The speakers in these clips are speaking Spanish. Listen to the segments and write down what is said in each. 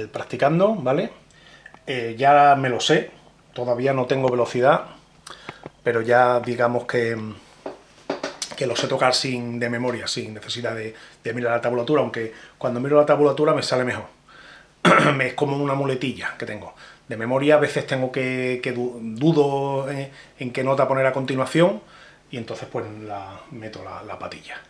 eh, practicando, ¿vale? Eh, ya me lo sé, todavía no tengo velocidad, pero ya digamos que, que lo sé tocar sin, de memoria, sin necesidad de, mirar la tabulatura, aunque cuando miro la tabulatura me sale mejor. es como una muletilla que tengo. De memoria a veces tengo que, dudo en, en, qué nota poner a continuación y entonces pues la, meto la patilla.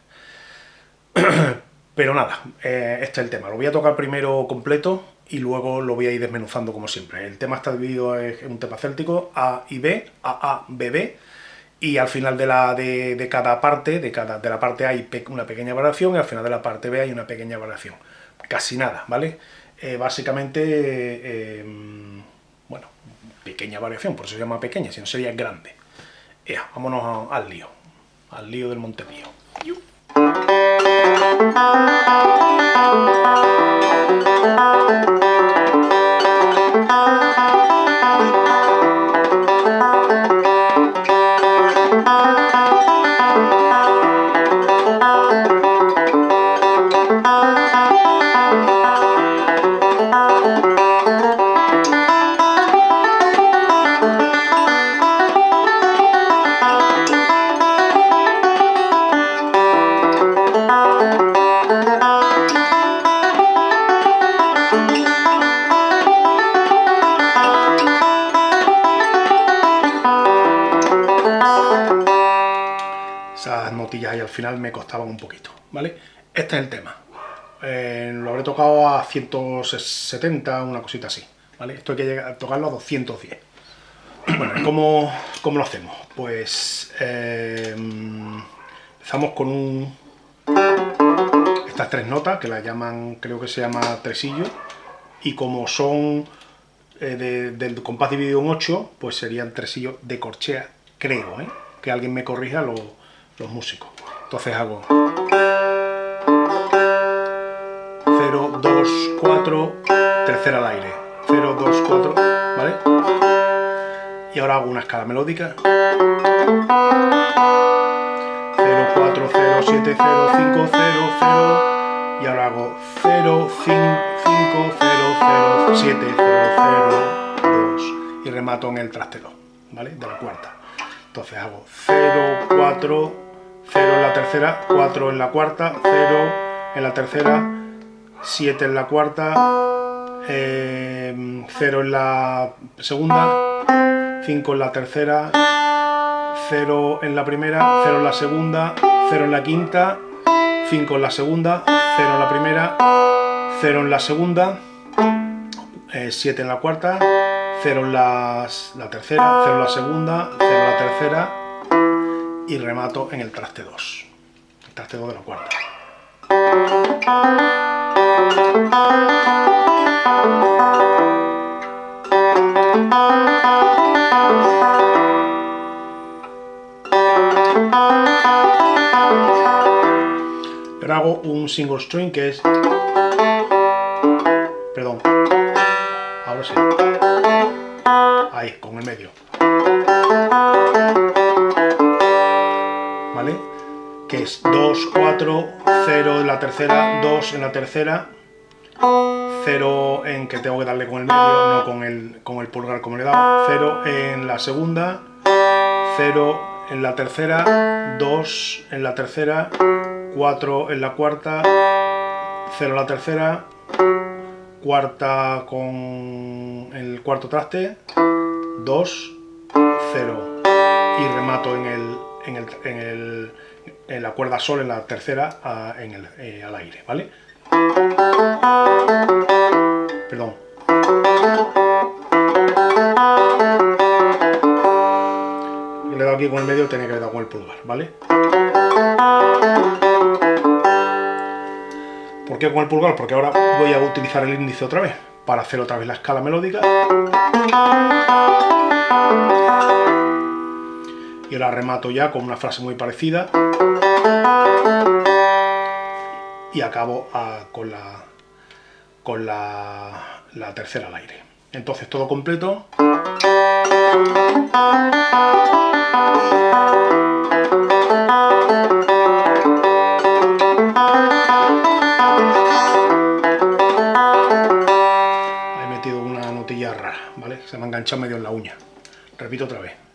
Pero nada, eh, este es el tema. Lo voy a tocar primero completo y luego lo voy a ir desmenuzando como siempre. El tema está dividido en un tema céltico, A y B, A, A, B, B, y al final de, la, de, cada parte, de, cada, de la parte A hay una pequeña variación y al final de la parte B hay una pequeña variación. Casi nada, ¿vale? Eh, básicamente, eh, bueno, pequeña variación, por eso se llama pequeña, si no sería grande. Vámonos al lío, al lío del Montepío. Música y al final me costaban un poquito, ¿vale? Este es el tema. Eh, lo habré tocado a 170, una cosita así, ¿vale? Esto hay que llegar tocarlo a 210. Bueno, ¿cómo, cómo lo hacemos? Pues eh, empezamos con un, estas tres notas, que las llaman, creo que se llama tresillo, y como son eh, del compás dividido en 8, pues serían tresillos de corchea, creo, ¿eh? Que alguien me corrija los músicos. Entonces hago 0, 2, 4, tercera al aire. 0, 2, 4, ¿vale? Y ahora hago una escala melódica. 0, 4, 0, 7, 0, 5, 0, 0. Y ahora hago 0, 5, 0, 0, 7, 0, 0, 2. Y remato en el trastero, ¿vale? De la cuarta. Entonces hago 0, 4, 0 en la tercera, 4 en la cuarta, 0 en la tercera, 7 en la cuarta, 0 eh, en la segunda, 5 en la tercera, 0 en la primera, 0 en la segunda, 0 en la quinta, 5 en la segunda, 0 en la primera, 0 en la segunda, 7 eh, en la cuarta, 0 en la, la tercera, 0 en la segunda, 0 en la tercera, y remato en el traste 2, el traste 2 de la cuarta. Pero hago un single string que es... Perdón. Ahora sí. Ahí, con el medio. Que es 2, 4, 0 en la tercera, 2 en la tercera, 0 en que tengo que darle con el medio, no con el, con el pulgar como le he dado, 0 en la segunda, 0 en la tercera, 2 en la tercera, 4 en la cuarta, 0 en la tercera, cuarta con el cuarto traste, 2, 0 y remato en el, en el, en la cuerda sol en la tercera en el, eh, al aire, ¿vale? Perdón. Le he dado aquí con el medio, tenía que haber dado con el pulgar, ¿vale? ¿Por qué con el pulgar? Porque ahora voy a utilizar el índice otra vez para hacer otra vez la escala melódica y ahora remato ya con una frase muy parecida y acabo ah, con, la, con la tercera al aire. Entonces todo completo. He metido una notilla rara, ¿vale? Se me ha enganchado medio en la uña. Repito otra vez.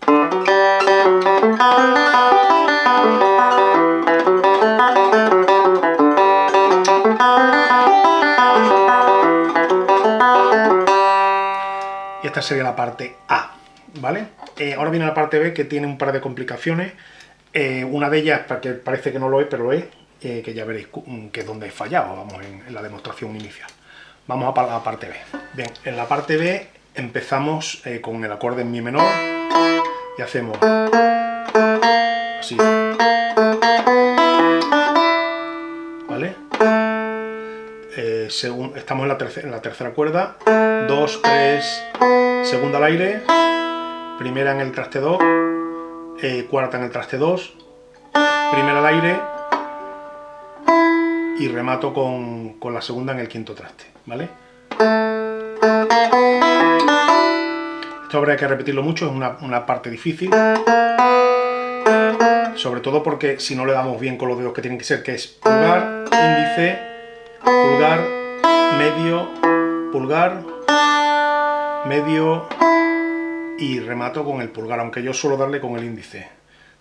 Y esta sería la parte A, ¿vale? Eh, ahora viene la parte B que tiene un par de complicaciones. Eh, una de ellas, porque parece que no lo es, pero lo es, eh, que ya veréis que es donde he fallado, vamos, en, la demostración inicial. Vamos a la parte B. Bien, en la parte B empezamos con el acorde en mi menor y hacemos. Así. ¿Vale? según, estamos en la, tercera, en la tercera cuerda, 2, 3, segunda al aire, primera en el traste 2, eh, cuarta en el traste 2, primera al aire. Y remato con, la segunda en el quinto traste, ¿vale? Esto habría que repetirlo mucho, es una, una parte difícil, sobre todo porque si no le damos bien con los dedos que tienen que ser, que es pulgar, índice, pulgar, medio, pulgar, medio, y remato con el pulgar, aunque yo suelo darle con el índice.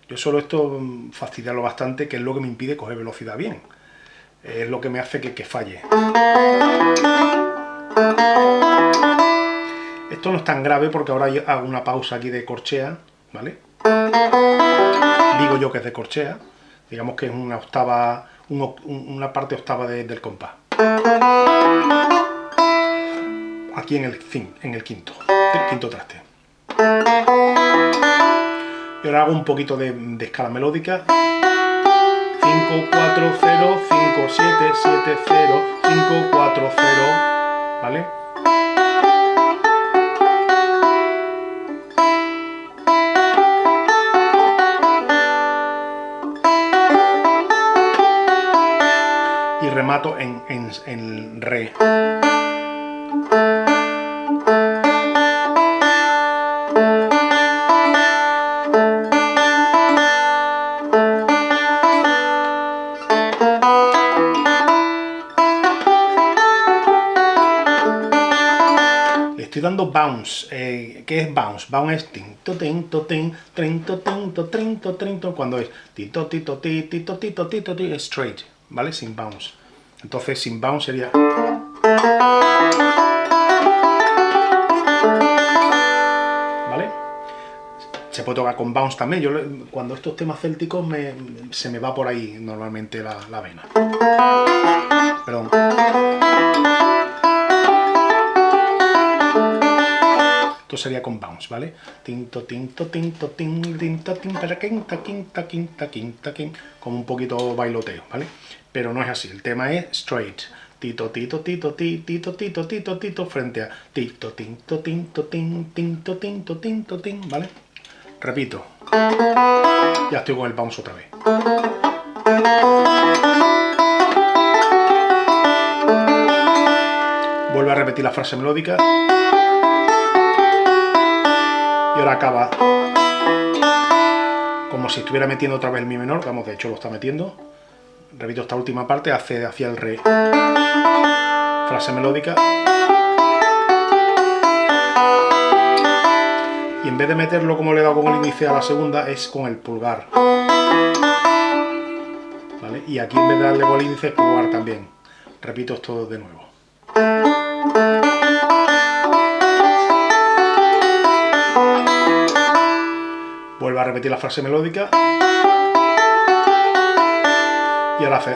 Yo suelo esto mm, fastidiarlo bastante, que es lo que me impide coger velocidad bien. Es lo que me hace que, falle. Esto no es tan grave porque ahora hago una pausa aquí de corchea, ¿vale? Digo yo que es de corchea, digamos que es una octava, una parte octava del compás. Aquí en el, en el quinto, el quinto traste. Y ahora hago un poquito de, escala melódica. 5, 4, 0, 5, 7, 7, 0, 5, 4, 0, ¿vale? Remato en, en, en re. dando bounce. Eh, ¿Qué es bounce? Bounce es tinto, tinto, tinto, tinto, tinto, tinto, cuando es tito, tito, tito, tito, tito, tito, tito, straight, ¿vale? Sin bounce. Entonces, sin bounce sería... ¿Vale? Se puede tocar con bounce también. Yo, cuando estos temas célticos me, se me va por ahí normalmente la, la vena. Perdón. Sería con bounce, ¿vale? Tinto, tinto, tinto, tinto, tinto, tinta, quinta, quinta, quinta, quinta, quinta, como un poquito bailoteo, ¿vale? Pero no es así, el tema es straight. Tito, tito, tito, tito, tito, tito, tito, frente a tito, tinto, tinto, tinto, tinto, tinto, tinto, tinto, ¿vale? Repito. Ya estoy con el bounce otra vez. Vuelvo a repetir la frase melódica y ahora acaba como si estuviera metiendo otra vez el mi menor, vamos, de hecho lo está metiendo. Repito esta última parte, hace hacia el re. Frase melódica. Y en vez de meterlo como le he dado con el índice a la segunda, es con el pulgar. ¿Vale? Y aquí en vez de darle con el índice pulgar también. Repito esto de nuevo. Repetir la frase melódica. Y ahora hace.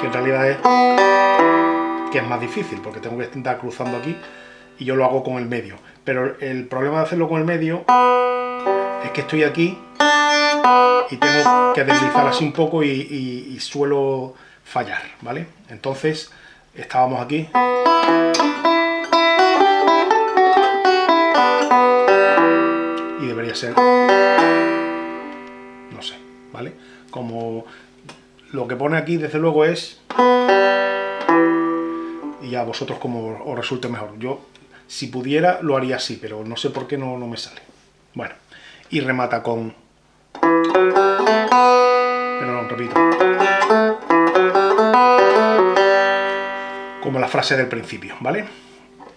Que en realidad es que es más difícil, porque tengo que estar cruzando aquí y yo lo hago con el medio. Pero el problema de hacerlo con el medio es que estoy aquí y tengo que deslizar así un poco y suelo fallar, ¿vale? Entonces, estábamos aquí. Ser, no sé, ¿vale? Como lo que pone aquí, desde luego, es... Y a vosotros como os resulte mejor. Yo, si pudiera, lo haría así, pero no sé por qué no, no me sale. Bueno, y remata con... Pero repito. Como la frase del principio, ¿vale?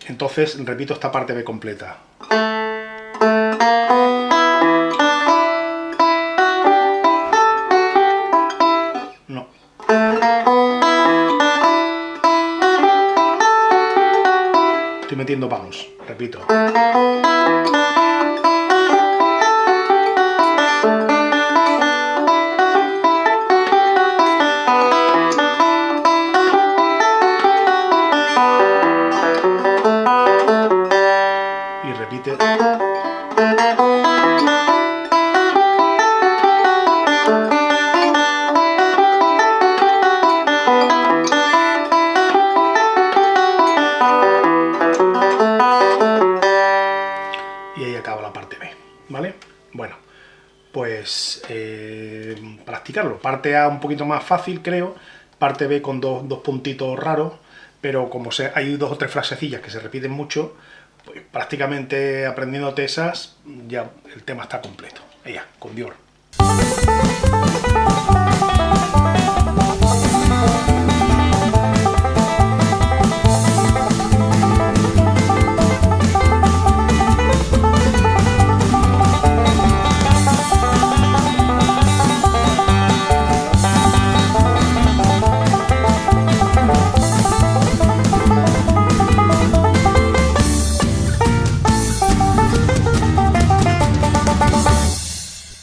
Entonces repito esta parte B completa. Metiendo vamos, repito. y repite. Eh, practicarlo. Parte A un poquito más fácil, creo, parte B con dos, dos puntitos raros, pero como se, hay dos o tres frasecillas que se repiten mucho, pues prácticamente aprendiéndote esas, ya el tema está completo. Ya, con Dior.